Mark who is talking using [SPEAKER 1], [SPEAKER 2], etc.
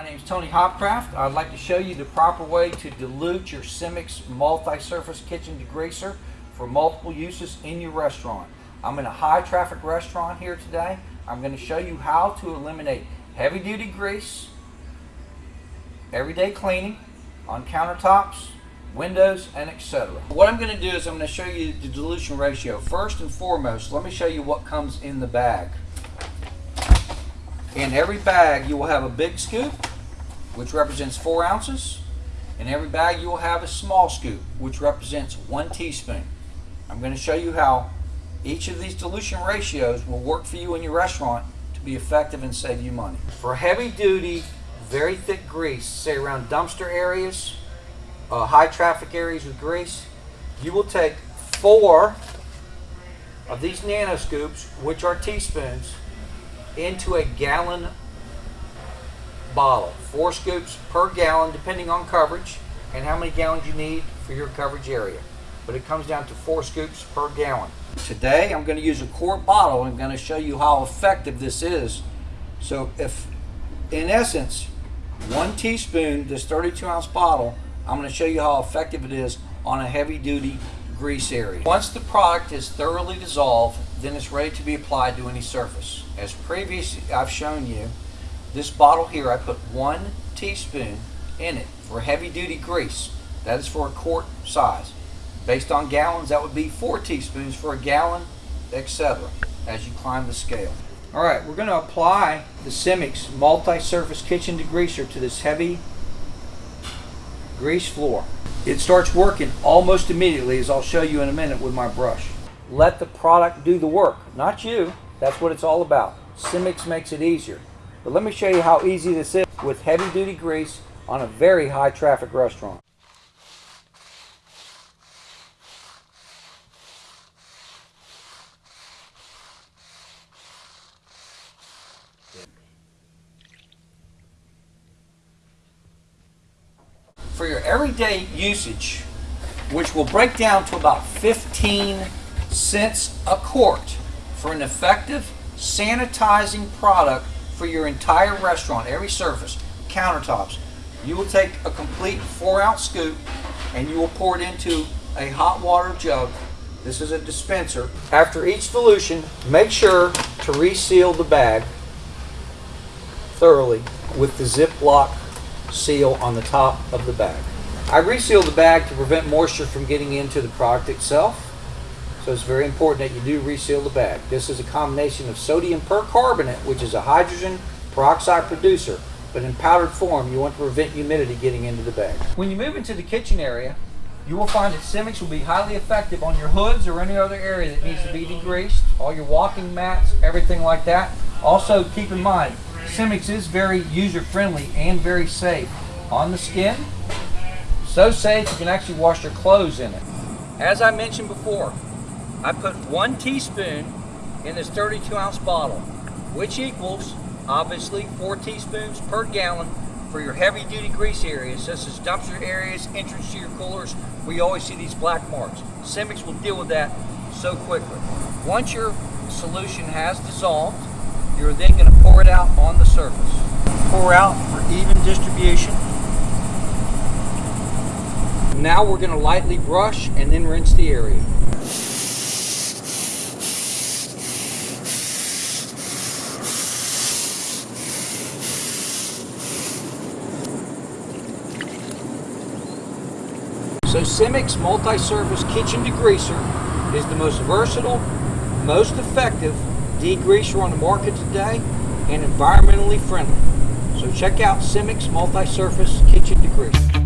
[SPEAKER 1] Hopcraft. I'd like to show you the proper way to dilute your Simix multi-surface kitchen degreaser for multiple uses in your restaurant. I'm in a high traffic restaurant here today. I'm going to show you how to eliminate heavy duty grease, everyday cleaning on countertops, windows, and etc. What I'm going to do is I'm going to show you the dilution ratio. First and foremost, let me show you what comes in the bag. In every bag, you will have a big scoop, which represents four ounces. In every bag, you will have a small scoop, which represents one teaspoon. I'm going to show you how each of these dilution ratios will work for you in your restaurant to be effective and save you money. For heavy duty, very thick grease, say around dumpster areas, uh, high traffic areas with grease, you will take four of these nano scoops, which are teaspoons, into a gallon bottle. Four scoops per gallon, depending on coverage and how many gallons you need for your coverage area. But it comes down to four scoops per gallon. Today, I'm going to use a quart bottle. I'm going to show you how effective this is. So if, in essence, one teaspoon, this 32 ounce bottle, I'm going to show you how effective it is on a heavy duty grease area. Once the product is thoroughly dissolved, then it's ready to be applied to any surface. As previously I've shown you, this bottle here I put one teaspoon in it for heavy duty grease. That is for a quart size. Based on gallons, that would be four teaspoons for a gallon, etc. as you climb the scale. All right, we're going to apply the Simix multi-surface kitchen degreaser to this heavy grease floor. It starts working almost immediately as I'll show you in a minute with my brush. Let the product do the work, not you. That's what it's all about. Simix makes it easier. But let me show you how easy this is with heavy duty grease on a very high traffic restaurant. For your everyday usage, which will break down to about 15 cents a quart for an effective sanitizing product for your entire restaurant, every surface, countertops. You will take a complete four ounce scoop and you will pour it into a hot water jug. This is a dispenser. After each dilution, make sure to reseal the bag thoroughly with the Ziploc seal on the top of the bag. I reseal the bag to prevent moisture from getting into the product itself. So it's very important that you do reseal the bag. This is a combination of sodium percarbonate, which is a hydrogen peroxide producer, but in powdered form, you want to prevent humidity getting into the bag. When you move into the kitchen area, you will find that Simix will be highly effective on your hoods or any other area that needs to be degreased, all your walking mats, everything like that. Also, keep in mind, Simix is very user-friendly and very safe on the skin. So safe you can actually wash your clothes in it. As I mentioned before, I put one teaspoon in this 32 ounce bottle, which equals obviously four teaspoons per gallon for your heavy duty grease areas, such as dumpster areas, entrance to your coolers, you always see these black marks. Simix will deal with that so quickly. Once your solution has dissolved, you're then going to pour it out on the surface. Pour out for even distribution. Now we're going to lightly brush and then rinse the area. So Simix Multi-Surface Kitchen Degreaser is the most versatile, most effective degreaser on the market today and environmentally friendly. So check out Simix Multi-Surface Kitchen Degreaser.